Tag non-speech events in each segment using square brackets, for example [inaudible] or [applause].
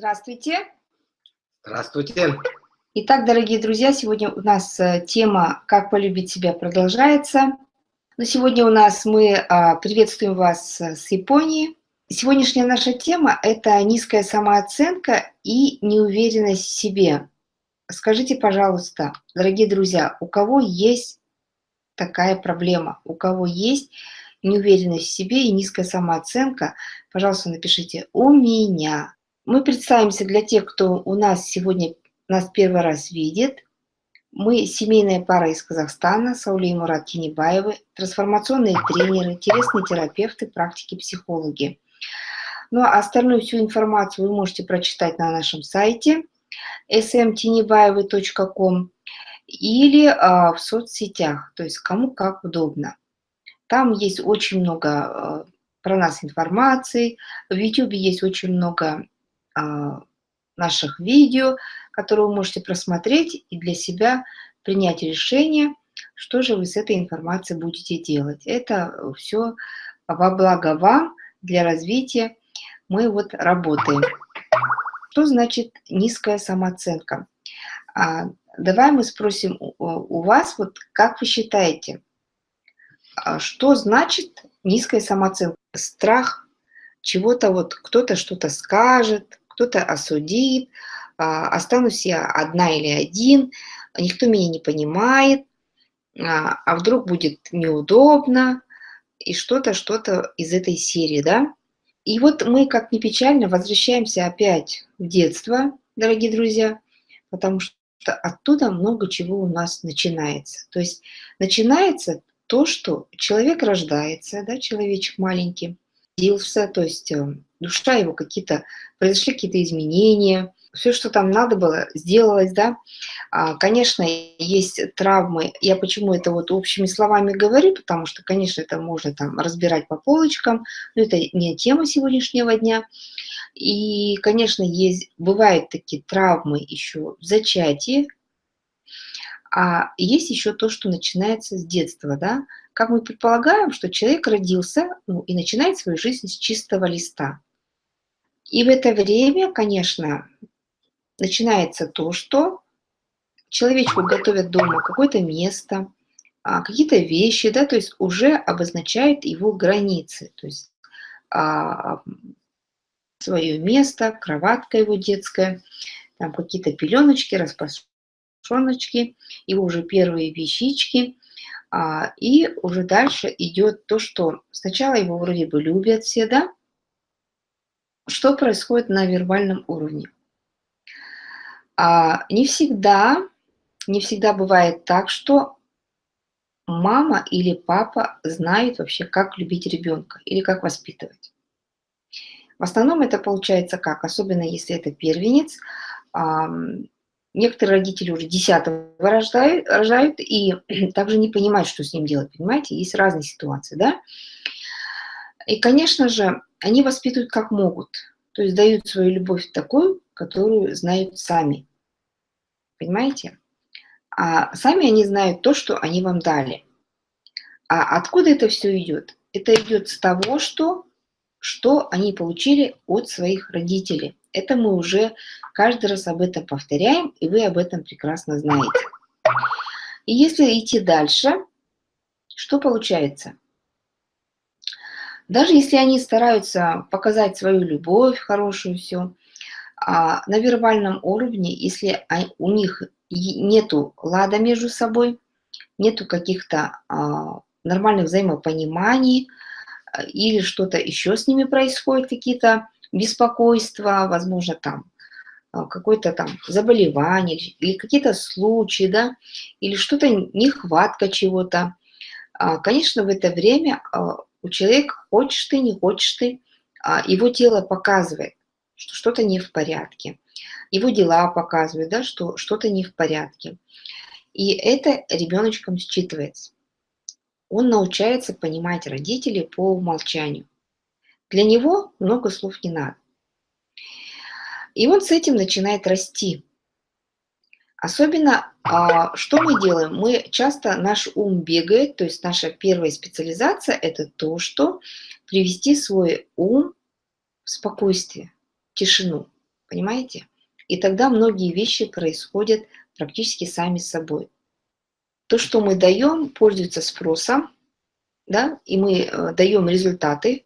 Здравствуйте. Здравствуйте. Итак, дорогие друзья, сегодня у нас э, тема «Как полюбить себя» продолжается. Но сегодня у нас мы а, приветствуем вас э, с Японии. Сегодняшняя наша тема – это низкая самооценка и неуверенность в себе. Скажите, пожалуйста, дорогие друзья, у кого есть такая проблема, у кого есть неуверенность в себе и низкая самооценка, пожалуйста, напишите «У меня». Мы представимся для тех, кто у нас сегодня нас первый раз видит. Мы семейная пара из Казахстана, Саули и Мурат Тинибаевы, трансформационные тренеры, телесные терапевты, практики, психологи. Ну а остальную всю информацию вы можете прочитать на нашем сайте smtinibaevы.com или а, в соцсетях, то есть кому как удобно. Там есть очень много а, про нас информации, в YouTube есть очень много наших видео, которые вы можете просмотреть и для себя принять решение, что же вы с этой информацией будете делать. Это все во благо вам, для развития. Мы вот работаем. Что значит низкая самооценка? А, давай мы спросим у, у вас, вот как вы считаете, а что значит низкая самооценка? Страх чего-то, вот кто-то что-то скажет, кто-то осудит, а, останусь я одна или один, никто меня не понимает, а, а вдруг будет неудобно, и что-то, что-то из этой серии, да? И вот мы, как ни печально, возвращаемся опять в детство, дорогие друзья, потому что оттуда много чего у нас начинается. То есть начинается то, что человек рождается, да, человечек маленький, родился, то есть э, душа его какие-то, произошли какие-то изменения, все, что там надо было, сделалось, да. А, конечно, есть травмы. Я почему это вот общими словами говорю, потому что, конечно, это можно там разбирать по полочкам, но это не тема сегодняшнего дня. И, конечно, есть, бывают такие травмы еще в зачатии, а есть еще то, что начинается с детства, да. Как мы предполагаем, что человек родился ну, и начинает свою жизнь с чистого листа. И в это время, конечно, начинается то, что человечку готовят дома какое-то место, а, какие-то вещи, да, то есть уже обозначает его границы, то есть а, свое место, кроватка его детская, там какие-то пеленочки, распашоночки, его уже первые вещички, а, и уже дальше идет то, что сначала его вроде бы любят все, да, что происходит на вербальном уровне. А, не всегда, не всегда бывает так, что мама или папа знают вообще, как любить ребенка или как воспитывать. В основном это получается как, особенно если это первенец. Некоторые родители уже десятого рождают, рожают и [clears throat] также не понимают, что с ним делать, понимаете? Есть разные ситуации, да? И, конечно же, они воспитывают как могут, то есть дают свою любовь такую, которую знают сами. Понимаете? А сами они знают то, что они вам дали. А откуда это все идет? Это идет с того, что, что они получили от своих родителей. Это мы уже каждый раз об этом повторяем, и вы об этом прекрасно знаете. И если идти дальше, что получается? Даже если они стараются показать свою любовь хорошую, все, а на вербальном уровне, если у них нету лада между собой, нету каких-то а, нормальных взаимопониманий а, или что-то еще с ними происходит, какие-то беспокойства, возможно, там а, какое-то там заболевание или какие-то случаи, да, или что-то нехватка чего-то. Конечно, в это время у человека, хочешь ты, не хочешь ты, а, его тело показывает, что что-то не в порядке. Его дела показывают, да, что что-то не в порядке. И это ребеночком считывается. Он научается понимать родителей по умолчанию. Для него много слов не надо. И он с этим начинает расти. Особенно, а, что мы делаем? Мы часто, наш ум бегает, то есть наша первая специализация – это то, что привести свой ум в спокойствие, в тишину. Понимаете? И тогда многие вещи происходят практически сами собой. То, что мы даем, пользуется спросом, да, и мы э, даем результаты.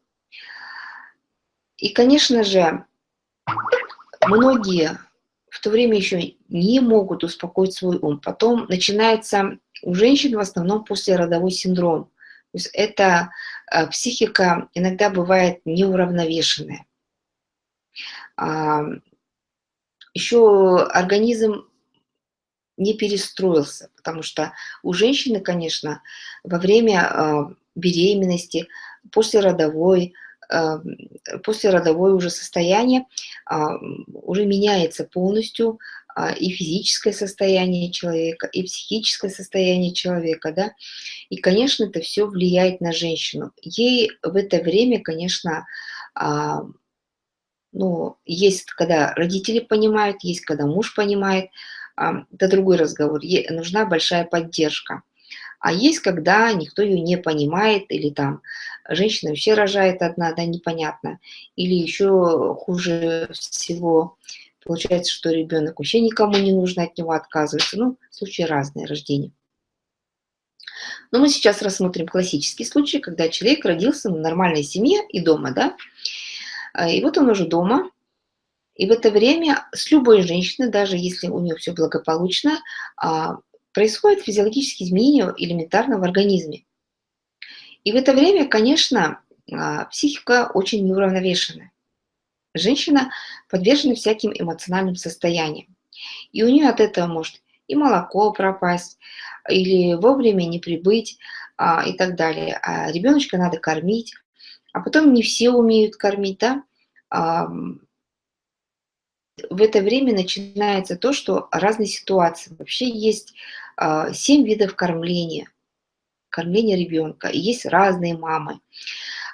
И, конечно же, многие в то время еще не могут успокоить свой ум. Потом начинается у женщин в основном послеродовой синдром. То есть это э, психика иногда бывает неуравновешенная. А, еще организм не перестроился, потому что у женщины, конечно, во время э, беременности, послеродовой, послеродовое уже состояние а, уже меняется полностью а, и физическое состояние человека, и психическое состояние человека, да, и, конечно, это все влияет на женщину. Ей в это время, конечно, а, ну, есть, когда родители понимают, есть, когда муж понимает, это другой разговор, ей нужна большая поддержка. А есть, когда никто ее не понимает, или там женщина вообще рожает одна, да, непонятно, или еще хуже всего, Получается, что ребенок вообще никому не нужно, от него отказывается. Ну, случаи разные рождения. Но мы сейчас рассмотрим классический случай, когда человек родился в нормальной семье и дома, да. А, и вот он уже дома, и в это время с любой женщиной, даже если у нее все благополучно, а, происходят физиологические изменения элементарно в организме. И в это время, конечно, а, психика очень неуравновешенная. Женщина подвержена всяким эмоциональным состояниям. И у нее от этого может и молоко пропасть, или вовремя не прибыть а, и так далее. А ребеночка надо кормить, а потом не все умеют кормить, да? А, в это время начинается то, что разные ситуации. Вообще есть 7 видов кормления, кормления ребенка, есть разные мамы.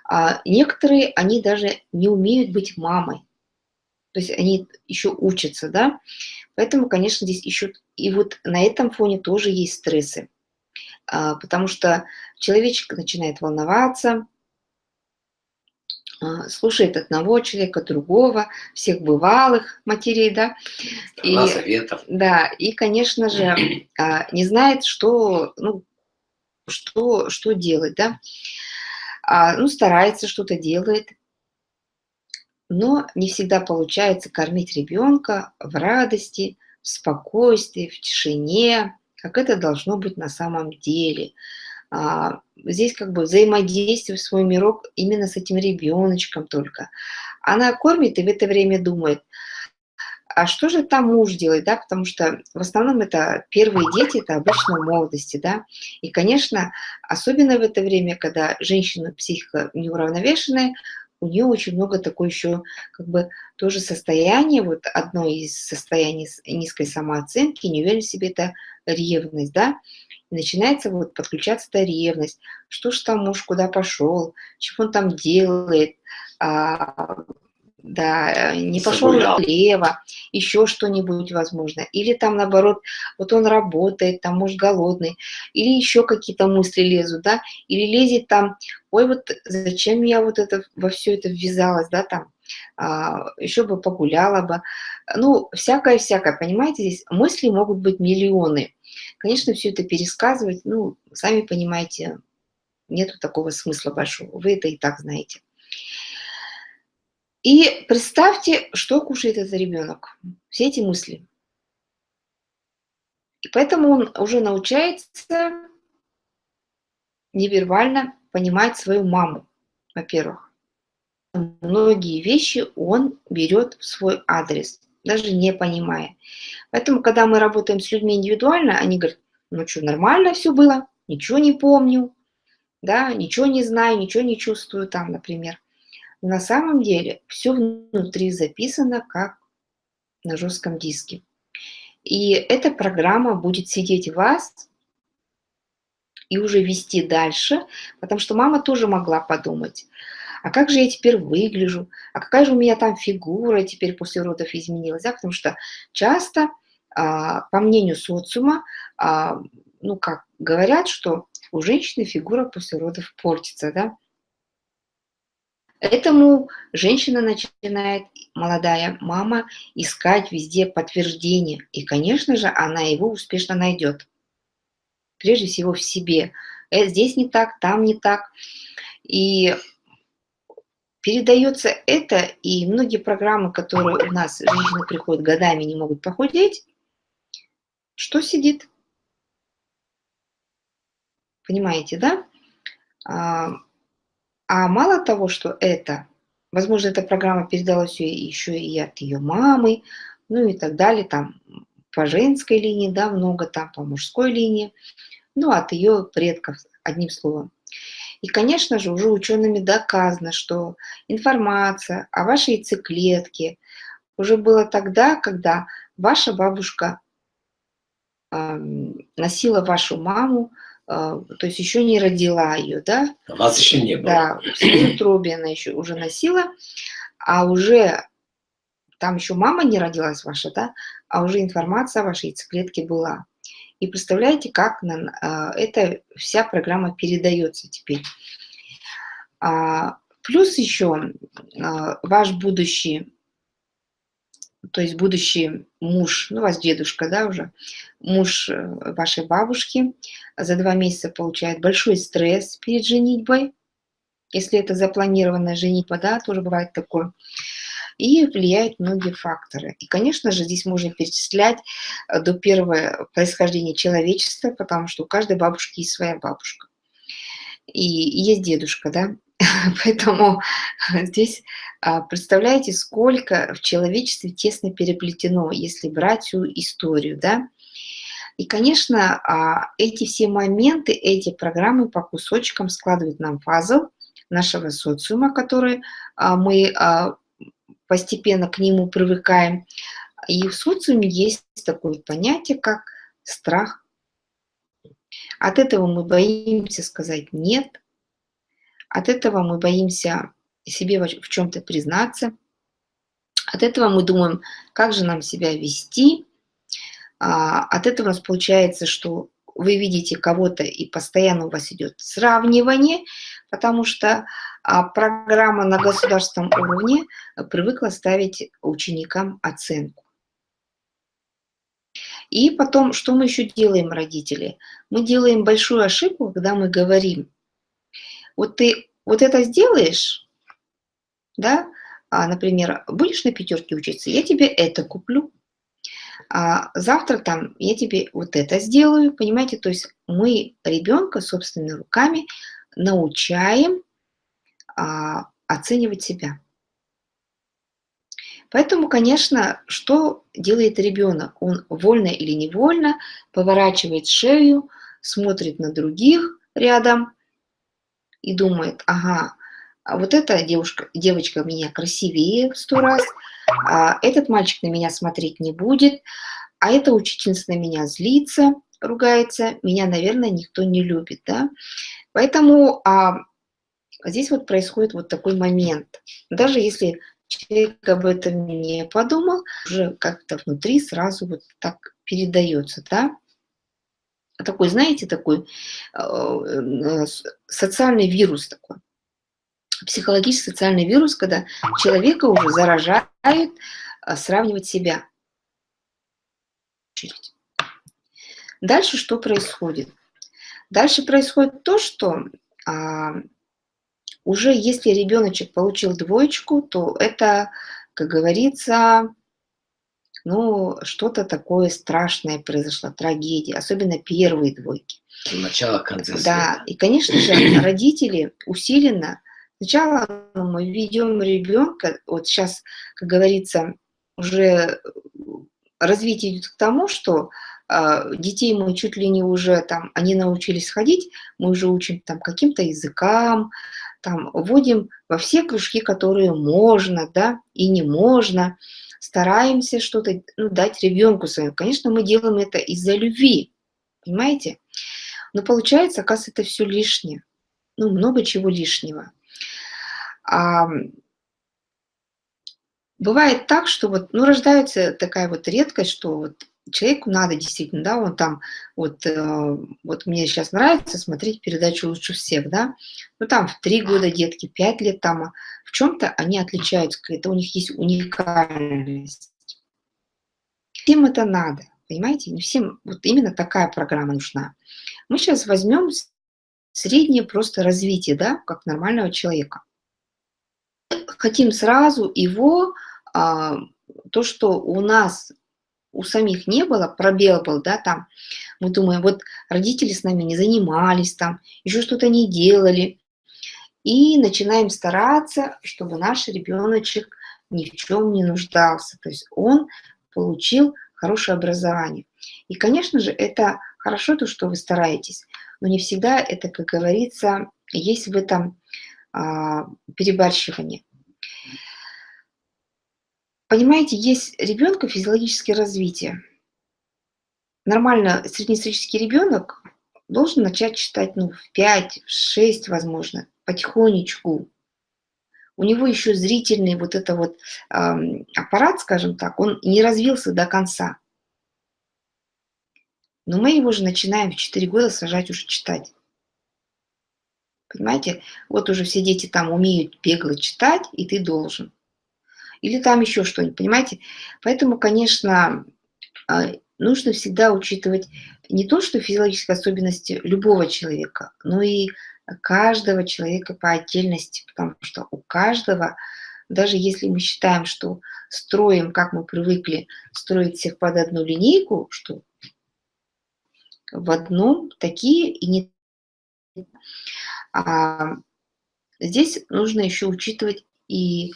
А некоторые, они даже не умеют быть мамой. То есть они еще учатся, да. Поэтому, конечно, здесь еще... И вот на этом фоне тоже есть стрессы. А, потому что человечек начинает волноваться, а, слушает одного человека, другого, всех бывалых матерей, да. И, советов. Да, и, конечно же, [clears throat] а, не знает, что, ну, что, что делать, да а, ну, старается, что-то делает, но не всегда получается кормить ребенка в радости, в спокойствии, в тишине, как это должно быть на самом деле. А, здесь как бы взаимодействие свой мирок именно с этим ребеночком только. Она кормит и в это время думает – а что же там муж делает, да, потому что в основном это первые дети, это обычно в молодости, да, и, конечно, особенно в это время, когда женщина психика неуравновешенная, у нее очень много такой еще, как бы, тоже состояние, вот одно из состояний низкой самооценки, неуверенность в себе, это ревность, да, и начинается вот подключаться эта ревность, что ж там муж куда пошел, чего он там делает, а, да, не пошел налево, еще что-нибудь возможно. Или там наоборот, вот он работает, там может голодный, или еще какие-то мысли лезут, да, или лезет там, ой, вот зачем я вот это во все это ввязалась, да, там, а, еще бы погуляла бы. Ну, всякое-всякое, понимаете, здесь мысли могут быть миллионы. Конечно, все это пересказывать, ну, сами понимаете, нету такого смысла большого, вы это и так знаете. И представьте, что кушает этот ребенок. Все эти мысли. И поэтому он уже научается невербально понимать свою маму, во-первых. Многие вещи он берет в свой адрес, даже не понимая. Поэтому, когда мы работаем с людьми индивидуально, они говорят, ну что, нормально все было, ничего не помню, да, ничего не знаю, ничего не чувствую там, например. На самом деле все внутри записано как на жестком диске. И эта программа будет сидеть в вас и уже вести дальше, потому что мама тоже могла подумать, а как же я теперь выгляжу, а какая же у меня там фигура теперь после родов изменилась, да? потому что часто, а, по мнению социума, а, ну как говорят, что у женщины фигура после родов портится, да, Этому женщина начинает, молодая мама, искать везде подтверждение. И, конечно же, она его успешно найдет. Прежде всего в себе. Э, здесь не так, там не так. И передается это, и многие программы, которые у нас женщины приходят годами, не могут похудеть, что сидит? Понимаете, да? А, мало того, что это, возможно, эта программа передалась еще и от ее мамы, ну и так далее, там по женской линии, да, много там по мужской линии, ну, от ее предков, одним словом. И, конечно же, уже учеными доказано, что информация о вашей яйцеклетке уже была тогда, когда ваша бабушка э, носила вашу маму, то есть еще не родила ее, да? А вас еще не было. Да, в утробе она еще уже носила, а уже там еще мама не родилась ваша, да? А уже информация о вашей яйцеклетке была. И представляете, как на, а, эта вся программа передается теперь. А, плюс еще а, ваш будущий, то есть будущий муж, ну, у вас дедушка, да, уже, муж э, вашей бабушки за два месяца получает большой стресс перед женитьбой. Если это запланированная женитьба, да, тоже бывает такое и влияют многие факторы. И, конечно же, здесь можно перечислять э, до первого происхождения человечества, потому что у каждой бабушки есть своя бабушка. И есть дедушка, да? [laughs] Поэтому здесь а, представляете, сколько в человечестве тесно переплетено, если брать всю историю, да? И, конечно, а, эти все моменты, эти программы по кусочкам складывают нам пазл нашего социума, который а, мы постепенно к нему привыкаем. И в социуме есть такое понятие, как страх. От этого мы боимся сказать «нет», от этого мы боимся себе в чем-то признаться, от этого мы думаем, как же нам себя вести, а, от этого у нас получается, что вы видите кого-то и постоянно у вас идет сравнивание, потому что а программа на государственном уровне привыкла ставить ученикам оценку. И потом, что мы еще делаем, родители? Мы делаем большую ошибку, когда мы говорим, вот ты вот это сделаешь, да, а, например, будешь на пятерке учиться, я тебе это куплю, а завтра там я тебе вот это сделаю, понимаете, то есть мы ребенка собственными руками научаем а, оценивать себя. Поэтому, конечно, что делает ребенок? Он вольно или невольно поворачивает шею, смотрит на других рядом и думает, ага, а вот эта девушка, девочка меня красивее в сто раз, а этот мальчик на меня смотреть не будет, а эта учительница на меня злится, ругается, меня, наверное, никто не любит. Да? Поэтому а, здесь вот происходит вот такой момент. Даже если человек об этом не подумал, уже как-то внутри сразу вот так передается, да? Такой, знаете, такой э, э, социальный вирус такой. Психологический социальный вирус, когда человека уже заражает э, сравнивать себя. Дальше что происходит? Дальше происходит то, что а, уже если ребеночек получил двоечку, то это, как говорится, ну, что-то такое страшное произошло, трагедия, особенно первые двойки. Начало конца Да, и, конечно же, [clears throat] родители усиленно, сначала мы ведем ребенка, вот сейчас, как говорится, уже развитие идет к тому, что э, детей мы чуть ли не уже там, они научились ходить, мы уже учим там каким-то языкам, там вводим во все кружки, которые можно, да, и не можно, стараемся что-то ну, дать ребенку своему. Конечно, мы делаем это из-за любви, понимаете? Но получается, оказывается, это все лишнее. Ну, много чего лишнего. А, бывает так, что вот, ну, рождается такая вот редкость, что вот человеку надо действительно, да, он там, вот, э, вот мне сейчас нравится смотреть передачу «Лучше всех», да, ну там в три года детки, пять лет там, а в чем-то они отличаются, это у них есть уникальность. Всем это надо, понимаете, не всем вот именно такая программа нужна. Мы сейчас возьмем среднее просто развитие, да, как нормального человека. Хотим сразу его, а, то, что у нас у самих не было, пробел был, да, там, мы думаем, вот родители с нами не занимались, там, еще что-то не делали, и начинаем стараться, чтобы наш ребеночек ни в чем не нуждался, то есть он получил хорошее образование. И, конечно же, это хорошо, то, что вы стараетесь, но не всегда это, как говорится, есть в этом а, перебарщивание. Понимаете, есть ребенка физиологическое развитие. Нормально среднестатистический ребенок должен начать читать ну, в 5, в 6, возможно, потихонечку. У него еще зрительный вот это вот э, аппарат, скажем так, он не развился до конца. Но мы его же начинаем в 4 года сажать уже читать. Понимаете? Вот уже все дети там умеют бегло читать, и ты должен или там еще что-нибудь, понимаете? Поэтому, конечно, а, нужно всегда учитывать не то, что физиологические особенности любого человека, но и каждого человека по отдельности, потому что у каждого, даже если мы считаем, что строим, как мы привыкли строить всех под одну линейку, что в одном такие и не... А здесь нужно еще учитывать и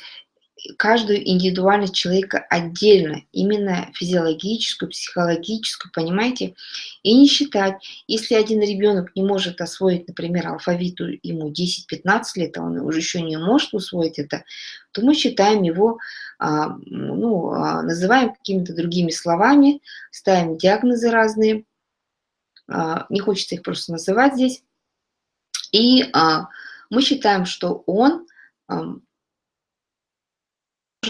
каждую индивидуальность человека отдельно, именно физиологическую, психологическую, понимаете? И не считать, если один ребенок не может освоить, например, алфавит, ему 10-15 лет, а он уже еще не может усвоить это, то мы считаем его, а, ну, а, называем какими-то другими словами, ставим диагнозы разные, а, не хочется их просто называть здесь, и мы считаем, что он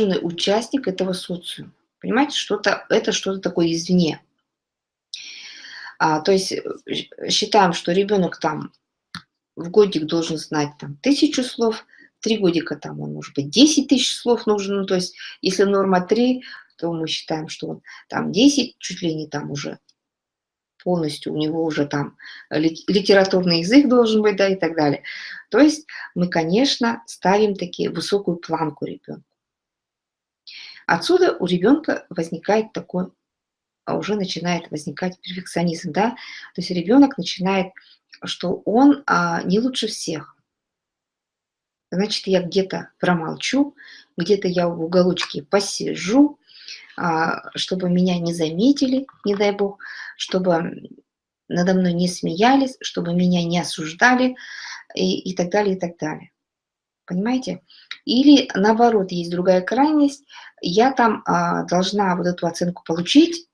участник этого социума. Понимаете, что-то это что-то такое извне. А, то есть э, считаем, что ребенок там в годик должен знать там тысячу слов, три годика там он может быть 10 тысяч слов нужен, ну, то есть если норма 3, то мы считаем, что он там 10, чуть ли не там уже полностью, у него уже там литературный язык должен быть, да, и так далее. То есть мы, конечно, ставим такие высокую планку ребенку. Отсюда у ребенка возникает такой, а уже начинает возникать перфекционизм, да, то есть ребенок начинает, что он а, не лучше всех. Значит, я где-то промолчу, где-то я в уголочке посижу, а, чтобы меня не заметили, не дай бог, чтобы надо мной не смеялись, чтобы меня не осуждали и, и так далее, и так далее. Понимаете? Или наоборот, есть другая крайность, я там а, должна вот эту оценку получить,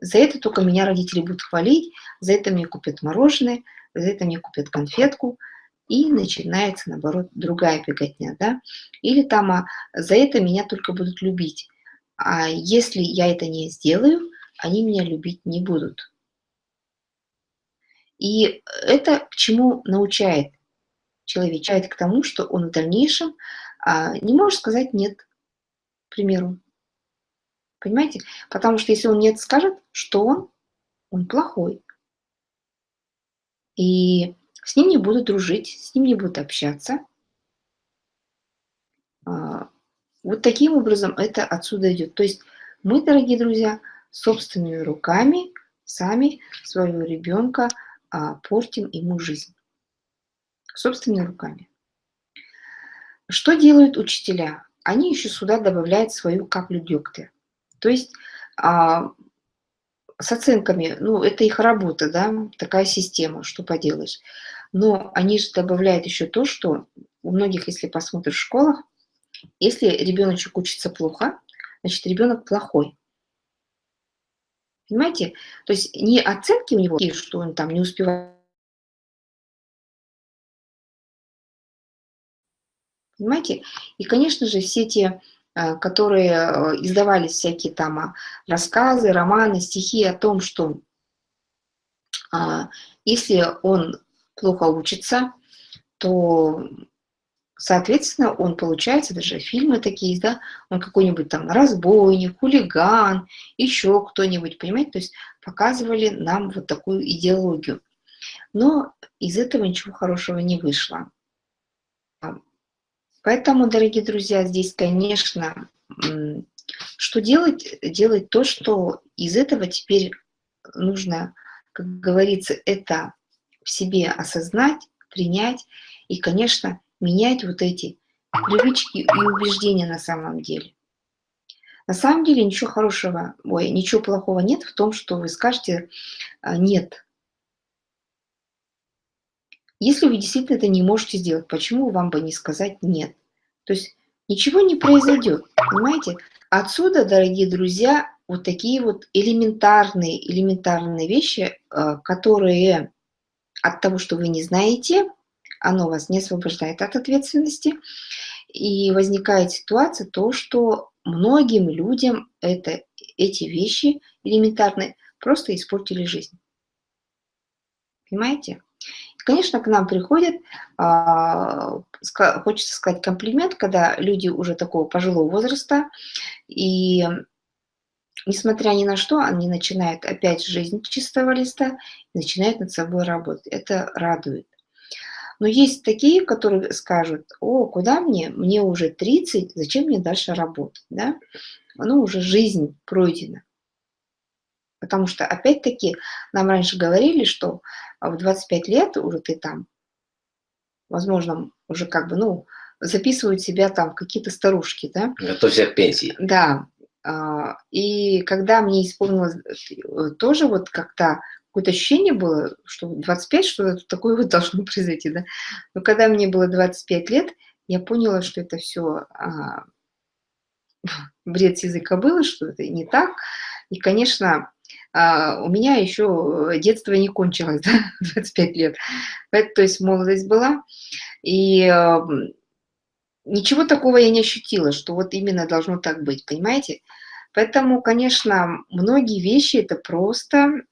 за это только меня родители будут хвалить, за это мне купят мороженое, за это мне купят конфетку, и начинается, наоборот, другая беготня, да? Или там а, за это меня только будут любить, а если я это не сделаю, они меня любить не будут. И это к чему научает человечает к тому, что он в дальнейшем а, не может сказать «нет», к примеру. Понимаете? Потому что если он «нет» скажет, что он? Он плохой. И с ним не будут дружить, с ним не будут общаться. А, вот таким образом это отсюда идет. То есть мы, дорогие друзья, собственными руками сами своего ребенка а, портим ему жизнь собственными руками. Что делают учителя? Они еще сюда добавляют свою каплю дегтя. То есть а, с оценками, ну, это их работа, да, такая система, что поделаешь. Но они же добавляют еще то, что у многих, если посмотришь в школах, если ребеночек учится плохо, значит, ребенок плохой. Понимаете? То есть не оценки у него, что он там не успевает Понимаете? И, конечно же, все те э, которые э, издавались всякие там а, рассказы, романы, стихи о том, что а, если он плохо учится, то, соответственно, он получается, даже фильмы такие да, он какой-нибудь там разбойник, хулиган, еще кто-нибудь, понимаете, то есть показывали нам вот такую идеологию. Но из этого ничего хорошего не вышло. Поэтому, дорогие друзья, здесь, конечно, что делать? Делать то, что из этого теперь нужно, как говорится, это в себе осознать, принять и, конечно, менять вот эти привычки и убеждения на самом деле. На самом деле ничего хорошего, ой, ничего плохого нет в том, что вы скажете а, «нет». Если вы действительно это не можете сделать, почему вам бы не сказать «нет»? То есть ничего не произойдет, понимаете? Отсюда, дорогие друзья, вот такие вот элементарные, элементарные вещи, а, которые от того, что вы не знаете, оно вас не освобождает от ответственности. И возникает ситуация, то, что многим людям это, эти вещи элементарные просто испортили жизнь. Понимаете? Конечно, к нам приходят, а, хочется сказать комплимент, когда люди уже такого пожилого возраста, и несмотря ни на что, они начинают опять жизнь чистого листа, начинают над собой работать. Это радует. Но есть такие, которые скажут, о, куда мне, мне уже 30, зачем мне дальше работать, да? Ну, уже жизнь пройдена. Потому что, опять-таки, нам раньше говорили, что в 25 лет уже ты там, возможно, уже как бы, ну, записывают себя там какие-то старушки, да? Готовься к пенсии. Да. А, и когда мне исполнилось э, тоже вот как-то какое-то ощущение было, что 25, что такое вот должно произойти, да. Но когда мне было 25 лет, я поняла, что это все а, [laughs] бред с языка было, что это не так. И, конечно, а, у меня еще детство не кончилось, [laughs] да, 25 лет. То есть молодость была. И а, ничего такого я не ощутила, что вот именно должно так быть, понимаете? Поэтому, конечно, многие вещи это просто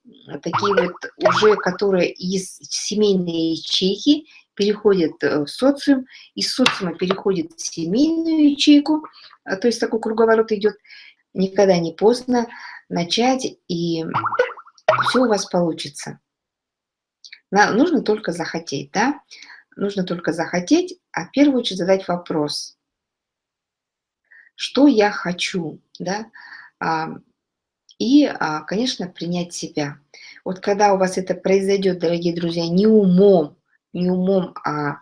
такие вот уже, которые из семейной ячейки переходят э, в социум, из социума переходят в семейную ячейку, а, то есть такой круговорот идет, никогда не поздно начать, и все у вас получится. Нужно только захотеть, да? Нужно только захотеть, а в первую очередь задать вопрос. Что я хочу, да? И, а, конечно, принять себя. Вот когда у вас это произойдет, дорогие друзья, не умом, не умом, а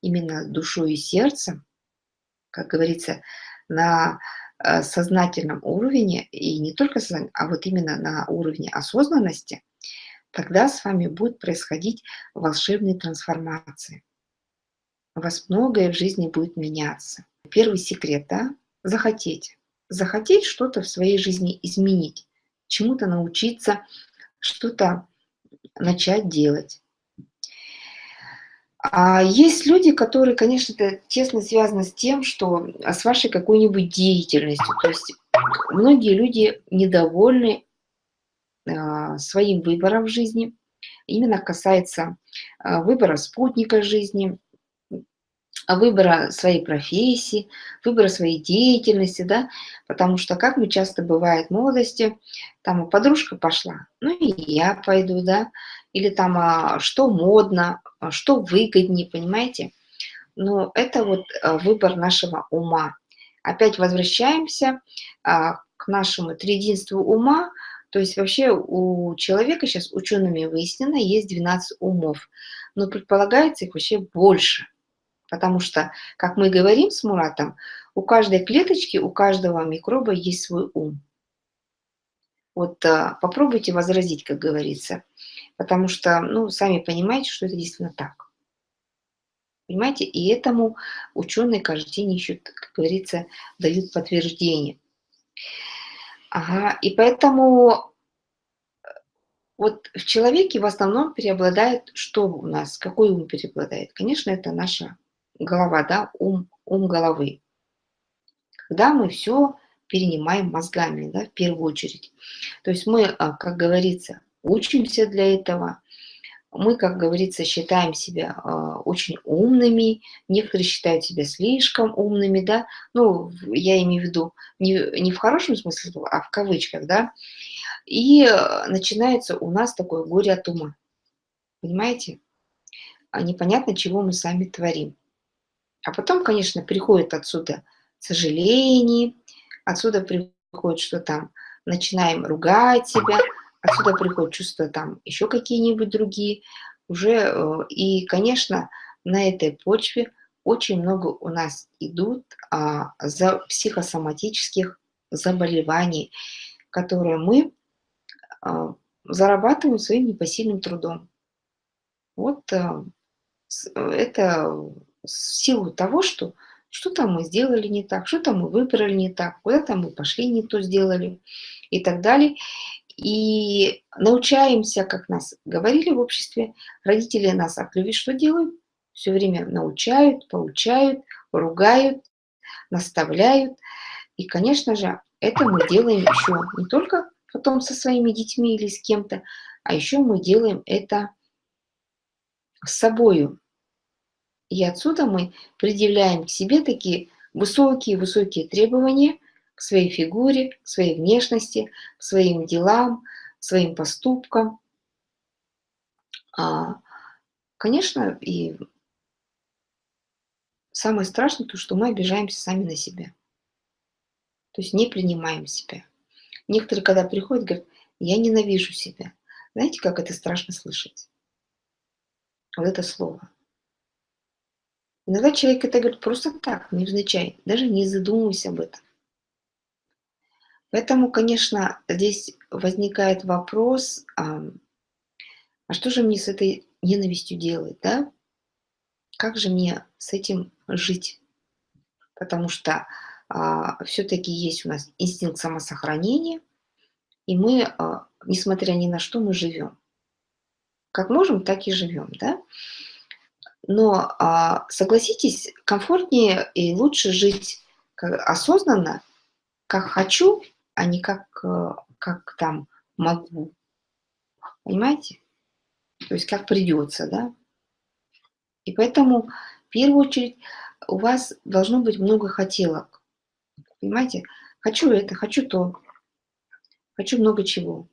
именно душой и сердцем, как говорится, на сознательном уровне, и не только сознательном, а вот именно на уровне осознанности, тогда с вами будет происходить волшебные трансформации. У вас многое в жизни будет меняться. Первый секрет, да, захотеть захотеть что-то в своей жизни изменить, чему-то научиться, что-то начать делать. А есть люди, которые, конечно, это тесно связано с тем, что а, с вашей какой-нибудь деятельностью. То есть многие люди недовольны а, своим выбором в жизни. Именно касается а, выбора спутника жизни, а выбора своей профессии, выбора своей деятельности, да, потому что, как мы часто бывает в молодости, там подружка пошла, ну и я пойду, да, или там а, что модно, а, что выгоднее, понимаете, но это вот а, выбор нашего ума. Опять возвращаемся а, к нашему триединству ума, то есть вообще у человека сейчас учеными выяснено, есть 12 умов, но предполагается их вообще больше – Потому что, как мы говорим с Муратом, у каждой клеточки, у каждого микроба есть свой ум. Вот а, попробуйте возразить, как говорится. Потому что, ну, сами понимаете, что это действительно так. Понимаете? И этому ученые каждый день ищут, как говорится, дают подтверждение. Ага, и поэтому вот в человеке в основном преобладает, что у нас, какой ум преобладает? Конечно, это наша голова, да, ум, ум головы. когда мы все перенимаем мозгами, да, в первую очередь. То есть мы, а, как говорится, учимся для этого, мы, как говорится, считаем себя э, очень умными, некоторые считают себя слишком умными, да, ну, я имею в виду не, не в хорошем смысле, а в кавычках, да, и э, начинается у нас такое горе от ума, понимаете? А непонятно, чего мы сами творим. А потом, конечно, приходит отсюда сожаление, отсюда приходит, что там начинаем ругать себя, отсюда приходят чувства там еще какие-нибудь другие. Уже, э, и, конечно, на этой почве очень много у нас идут а, за психосоматических заболеваний, которые мы а, зарабатываем своим непосильным трудом. Вот а, это в силу того, что что-то мы сделали не так, что-то мы выбрали не так, куда-то мы пошли не то сделали и так далее. И научаемся, как нас говорили в обществе, родители нас от что делают? Все время научают, получают, ругают, наставляют. И, конечно же, это мы делаем еще не только потом со своими детьми или с кем-то, а еще мы делаем это с собою. И отсюда мы предъявляем к себе такие высокие-высокие требования – к своей фигуре, к своей внешности, к своим делам, своим поступкам. А, конечно, и самое страшное то, что мы обижаемся сами на себя. То есть не принимаем себя. Некоторые, когда приходят, говорят, я ненавижу себя. Знаете, как это страшно слышать? Вот это слово. Иногда человек это говорит просто так, невзначай, даже не задумываясь об этом. Поэтому, конечно, здесь возникает вопрос, а, а что же мне с этой ненавистью делать, да? Как же мне с этим жить? Потому что а, все-таки есть у нас инстинкт самосохранения, и мы, а, несмотря ни на что, мы живем. Как можем, так и живем, да? Но а, согласитесь, комфортнее и лучше жить осознанно, как хочу, а не как, э, как там могу. Понимаете? То есть как придется, да? И поэтому в первую очередь у вас должно быть много хотелок. Понимаете? Хочу это, хочу то, хочу много чего.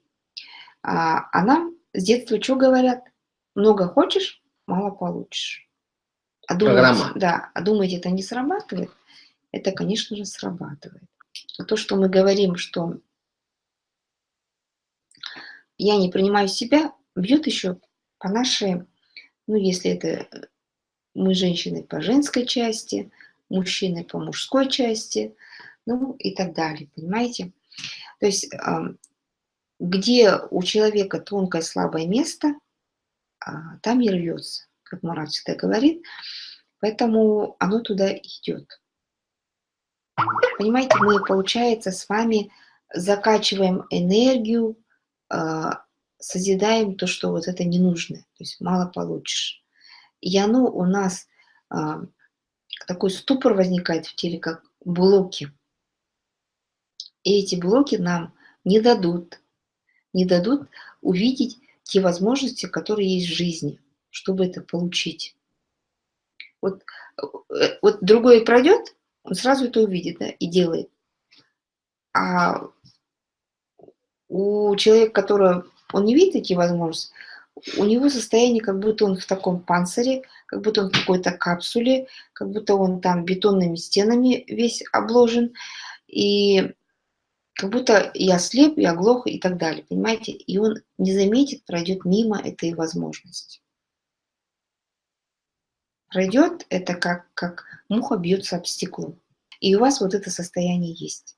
А, а нам с детства что говорят? Много хочешь, мало получишь. А думаете, да, а думаете, это не срабатывает? Это, конечно же, срабатывает то, что мы говорим, что я не принимаю себя, бьет еще по нашей, ну, если это мы женщины по женской части, мужчины по мужской части, ну и так далее, понимаете? То есть, где у человека тонкое слабое место, а, там и рвется, как Мурат всегда говорит, поэтому оно туда идет. Понимаете, мы, получается, с вами закачиваем энергию, а, созидаем то, что вот это не нужно, то есть мало получишь. И оно у нас, а, такой ступор возникает в теле, как блоки. И эти блоки нам не дадут, не дадут увидеть те возможности, которые есть в жизни, чтобы это получить. Вот, э, вот другой пройдет, он сразу это увидит да, и делает. А у человека, который он не видит эти возможности, у него состояние, как будто он в таком панцире, как будто он в какой-то капсуле, как будто он там бетонными стенами весь обложен, и как будто я слеп, я оглох и так далее, понимаете? И он не заметит, пройдет мимо этой возможности. Пройдет это как, как муха бьется об стекло. И у вас вот это состояние есть.